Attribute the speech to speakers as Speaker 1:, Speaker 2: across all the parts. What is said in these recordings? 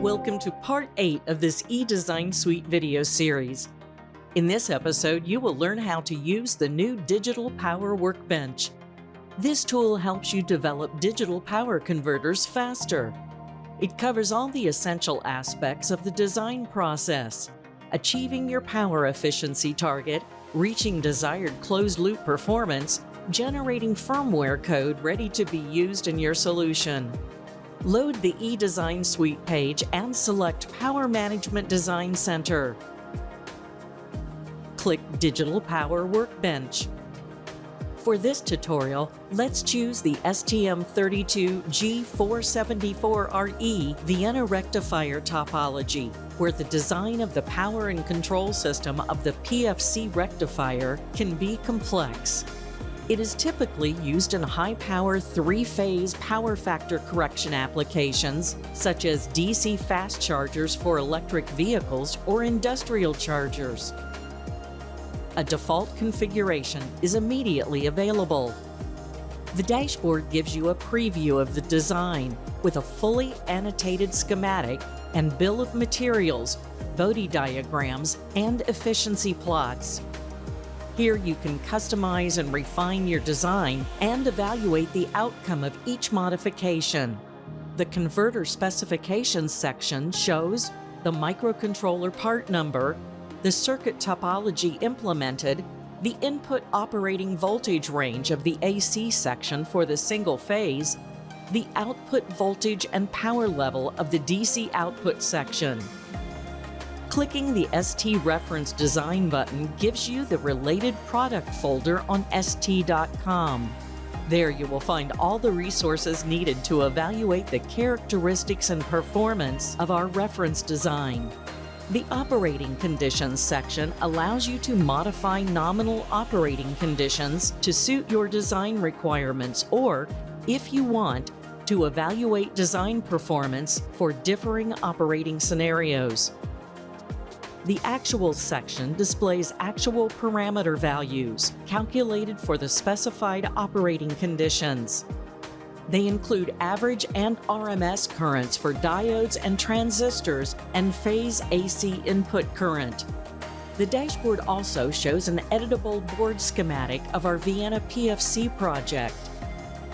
Speaker 1: Welcome to part 8 of this eDesign Suite video series. In this episode, you will learn how to use the new Digital Power Workbench. This tool helps you develop digital power converters faster. It covers all the essential aspects of the design process, achieving your power efficiency target, reaching desired closed-loop performance, generating firmware code ready to be used in your solution. Load the eDesign Suite page and select Power Management Design Center. Click Digital Power Workbench. For this tutorial, let's choose the STM32G474RE Vienna rectifier topology, where the design of the power and control system of the PFC rectifier can be complex. It is typically used in high-power three-phase power factor correction applications, such as DC fast chargers for electric vehicles or industrial chargers a default configuration is immediately available. The dashboard gives you a preview of the design with a fully annotated schematic and bill of materials, Bode diagrams, and efficiency plots. Here you can customize and refine your design and evaluate the outcome of each modification. The Converter Specifications section shows the microcontroller part number the circuit topology implemented, the input operating voltage range of the AC section for the single phase, the output voltage and power level of the DC output section. Clicking the ST Reference Design button gives you the related product folder on ST.com. There you will find all the resources needed to evaluate the characteristics and performance of our reference design. The Operating Conditions section allows you to modify nominal operating conditions to suit your design requirements or, if you want, to evaluate design performance for differing operating scenarios. The Actual section displays actual parameter values calculated for the specified operating conditions. They include average and RMS currents for diodes and transistors and phase AC input current. The dashboard also shows an editable board schematic of our Vienna PFC project.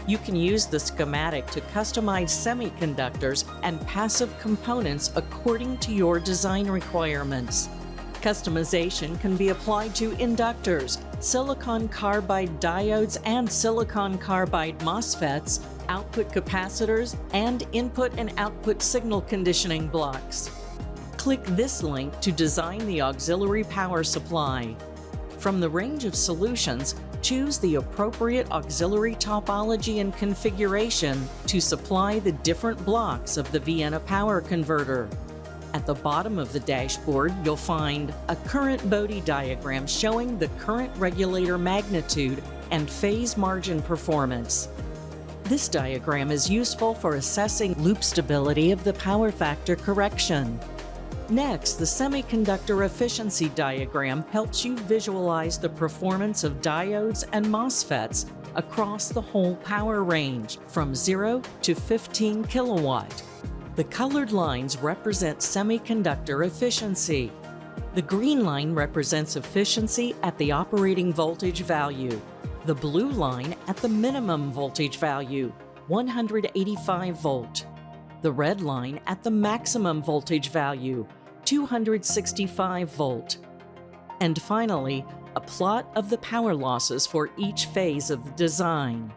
Speaker 1: You can use the schematic to customize semiconductors and passive components according to your design requirements. Customization can be applied to inductors, silicon carbide diodes and silicon carbide MOSFETs, output capacitors, and input and output signal conditioning blocks. Click this link to design the auxiliary power supply. From the range of solutions, choose the appropriate auxiliary topology and configuration to supply the different blocks of the Vienna power converter. At the bottom of the dashboard, you'll find a current Bode diagram showing the current regulator magnitude and phase margin performance. This diagram is useful for assessing loop stability of the power factor correction. Next, the semiconductor efficiency diagram helps you visualize the performance of diodes and MOSFETs across the whole power range from 0 to 15 kilowatt. The colored lines represent semiconductor efficiency. The green line represents efficiency at the operating voltage value the blue line at the minimum voltage value, 185 volt. The red line at the maximum voltage value, 265 volt. And finally, a plot of the power losses for each phase of the design.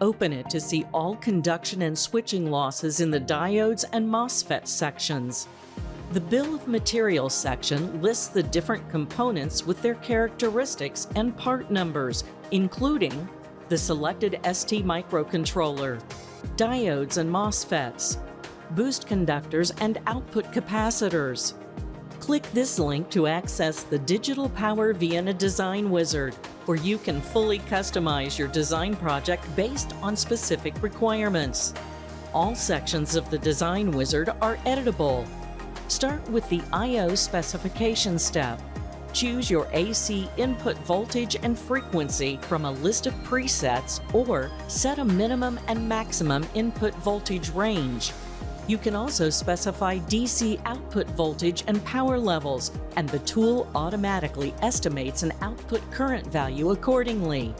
Speaker 1: Open it to see all conduction and switching losses in the diodes and MOSFET sections. The Bill of Materials section lists the different components with their characteristics and part numbers, including the selected ST microcontroller, diodes and MOSFETs, boost inductors and output capacitors. Click this link to access the Digital Power Vienna Design Wizard, where you can fully customize your design project based on specific requirements. All sections of the Design Wizard are editable Start with the I.O. specification step. choose your AC input voltage and frequency from a list of presets or set a minimum and maximum input voltage range. You can also specify DC output voltage and power levels, and the tool automatically estimates an output current value accordingly.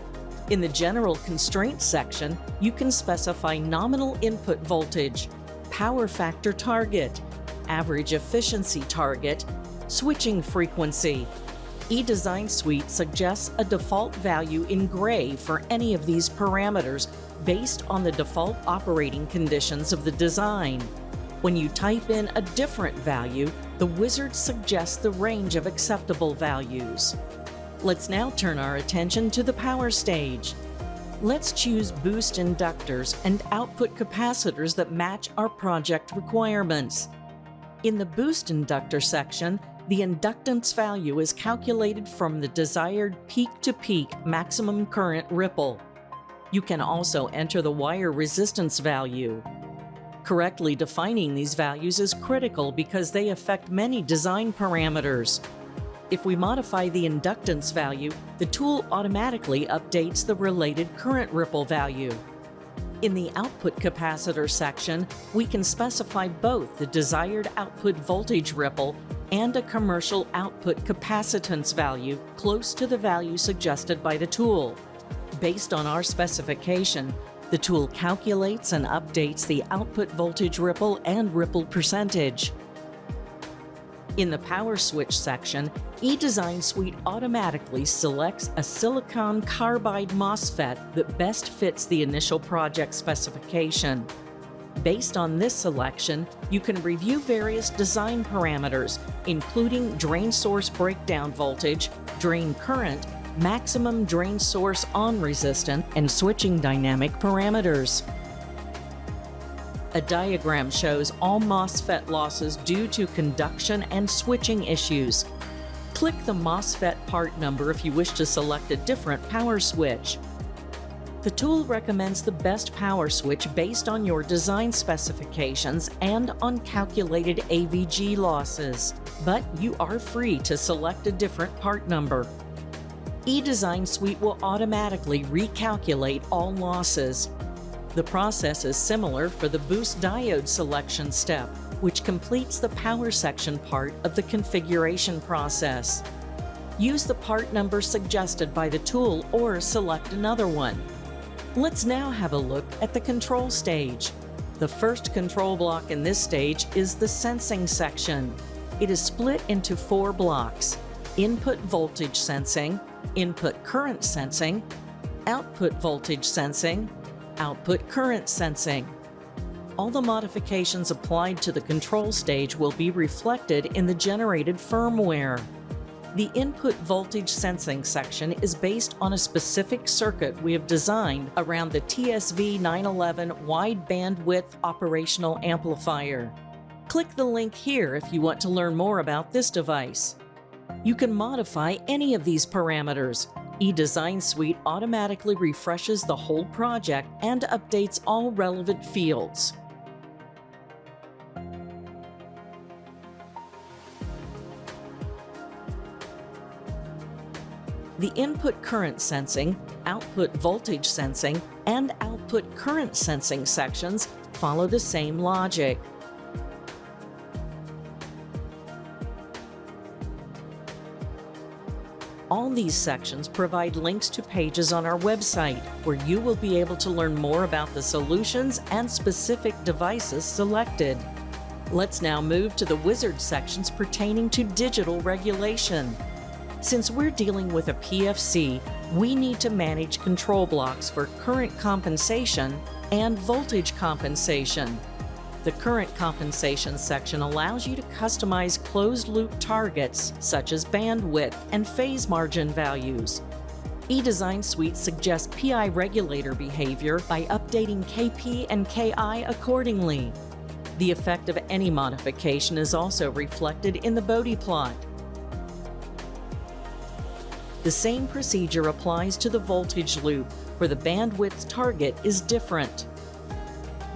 Speaker 1: In the General Constraints section, you can specify nominal input voltage, power factor target, average efficiency target, switching frequency. eDesign Suite suggests a default value in gray for any of these parameters based on the default operating conditions of the design. When you type in a different value, the wizard suggests the range of acceptable values. Let's now turn our attention to the power stage. Let's choose boost inductors and output capacitors that match our project requirements. In the boost inductor section, the inductance value is calculated from the desired peak-to-peak -peak maximum current ripple. You can also enter the wire resistance value. Correctly defining these values is critical because they affect many design parameters. If we modify the inductance value, the tool automatically updates the related current ripple value. In the output capacitor section, we can specify both the desired output voltage ripple and a commercial output capacitance value close to the value suggested by the tool. Based on our specification, the tool calculates and updates the output voltage ripple and ripple percentage. In the Power Switch section, eDesign Suite automatically selects a silicon carbide MOSFET that best fits the initial project specification. Based on this selection, you can review various design parameters, including drain source breakdown voltage, drain current, maximum drain source on resistance, and switching dynamic parameters. A diagram shows all MOSFET losses due to conduction and switching issues. Click the MOSFET part number if you wish to select a different power switch. The tool recommends the best power switch based on your design specifications and on calculated AVG losses, but you are free to select a different part number. eDesign Suite will automatically recalculate all losses. The process is similar for the boost diode selection step, which completes the power section part of the configuration process. Use the part number suggested by the tool or select another one. Let's now have a look at the control stage. The first control block in this stage is the sensing section. It is split into four blocks, input voltage sensing, input current sensing, output voltage sensing, output current sensing. All the modifications applied to the control stage will be reflected in the generated firmware. The input voltage sensing section is based on a specific circuit we have designed around the TSV 911 wide bandwidth operational amplifier. Click the link here if you want to learn more about this device. You can modify any of these parameters, eDesign Suite automatically refreshes the whole project and updates all relevant fields. The input current sensing, output voltage sensing, and output current sensing sections follow the same logic. All these sections provide links to pages on our website where you will be able to learn more about the solutions and specific devices selected. Let's now move to the wizard sections pertaining to digital regulation. Since we're dealing with a PFC, we need to manage control blocks for current compensation and voltage compensation. The current compensation section allows you to customize closed-loop targets such as bandwidth and phase margin values. eDesign Suite suggests PI regulator behavior by updating KP and KI accordingly. The effect of any modification is also reflected in the Bode plot. The same procedure applies to the voltage loop, where the bandwidth target is different.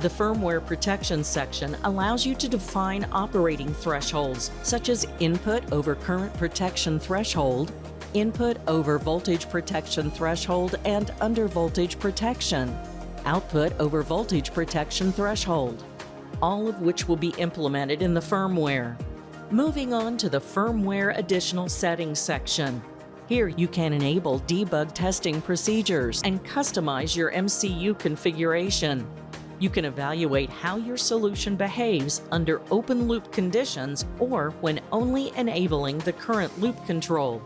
Speaker 1: The firmware protection section allows you to define operating thresholds, such as input over current protection threshold, input over voltage protection threshold, and under voltage protection, output over voltage protection threshold, all of which will be implemented in the firmware. Moving on to the Firmware Additional Settings section. Here you can enable debug testing procedures and customize your MCU configuration. You can evaluate how your solution behaves under open loop conditions or when only enabling the current loop control.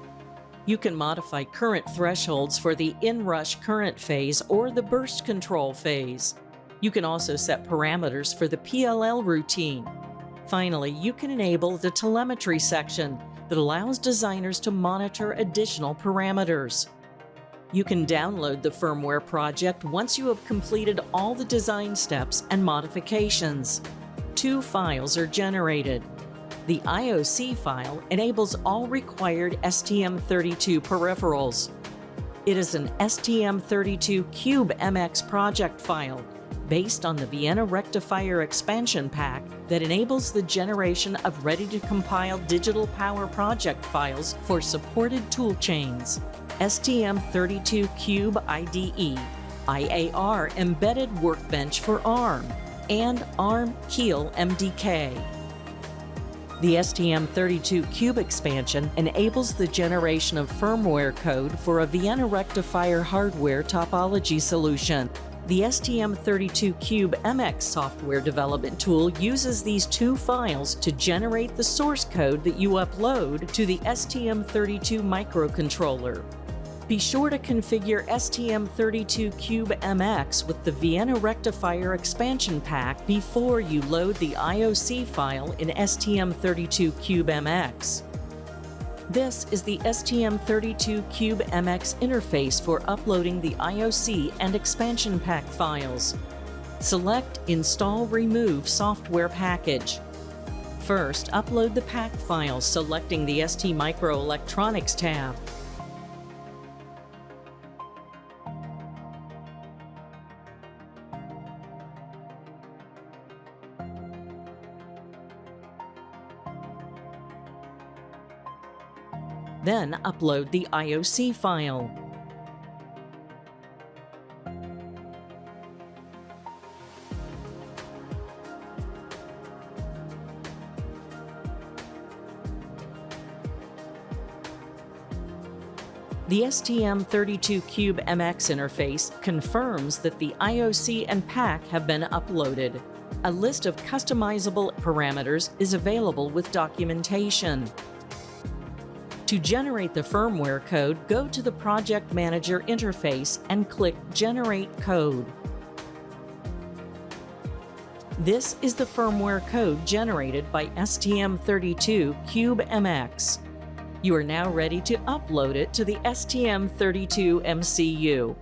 Speaker 1: You can modify current thresholds for the inrush current phase or the burst control phase. You can also set parameters for the PLL routine. Finally, you can enable the telemetry section that allows designers to monitor additional parameters. You can download the firmware project once you have completed all the design steps and modifications. Two files are generated. The IOC file enables all required STM32 peripherals. It is an STM32 Cube MX project file based on the Vienna Rectifier expansion pack that enables the generation of ready-to-compile digital power project files for supported toolchains. STM32 Cube IDE, IAR Embedded Workbench for ARM, and ARM Keil MDK. The STM32 Cube expansion enables the generation of firmware code for a Vienna Rectifier hardware topology solution. The STM32 Cube MX software development tool uses these two files to generate the source code that you upload to the STM32 microcontroller. Be sure to configure STM32 Cube MX with the Vienna Rectifier expansion pack before you load the IOC file in STM32 Cube MX. This is the STM32 Cube MX interface for uploading the IOC and expansion pack files. Select Install Remove Software Package. First, upload the pack files selecting the ST tab. Then upload the IOC file. The STM32Cube MX interface confirms that the IOC and pack have been uploaded. A list of customizable parameters is available with documentation. To generate the firmware code, go to the Project Manager interface and click Generate Code. This is the firmware code generated by STM32 Cube MX. You are now ready to upload it to the STM32 MCU.